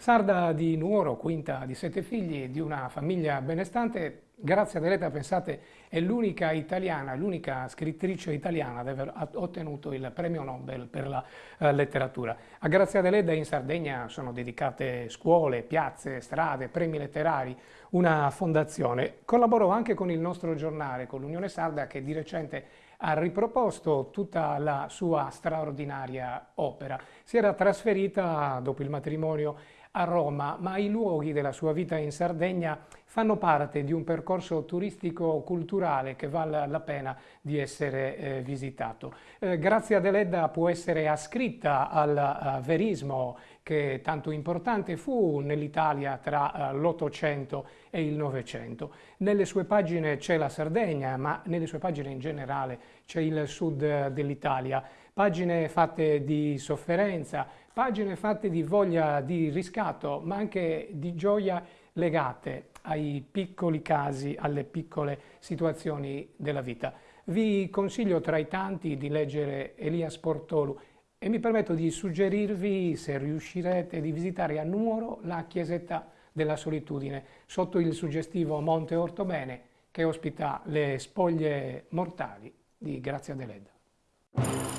Sarda di Nuoro, quinta di sette figli, di una famiglia benestante, Grazia Deledda, pensate, è l'unica italiana, l'unica scrittrice italiana ad aver ottenuto il premio Nobel per la uh, letteratura. A Grazia Deledda in Sardegna sono dedicate scuole, piazze, strade, premi letterari, una fondazione. Collaborò anche con il nostro giornale, con l'Unione Sarda, che di recente ha riproposto tutta la sua straordinaria opera. Si era trasferita dopo il matrimonio a Roma, ma i luoghi della sua vita in Sardegna fanno parte di un percorso turistico-culturale che vale la pena di essere eh, visitato. Eh, Grazia Deledda può essere ascritta al uh, verismo che tanto importante fu nell'Italia tra uh, l'Ottocento e il Novecento. Nelle sue pagine c'è la Sardegna, ma nelle sue pagine in generale c'è il sud uh, dell'Italia. Pagine fatte di sofferenza, pagine fatte di voglia di riscatto, ma anche di gioia legate ai piccoli casi, alle piccole situazioni della vita. Vi consiglio tra i tanti di leggere Elias Portolu e mi permetto di suggerirvi, se riuscirete, di visitare a Nuoro la chiesetta della solitudine sotto il suggestivo Monte Ortobene che ospita le spoglie mortali di Grazia Deledda.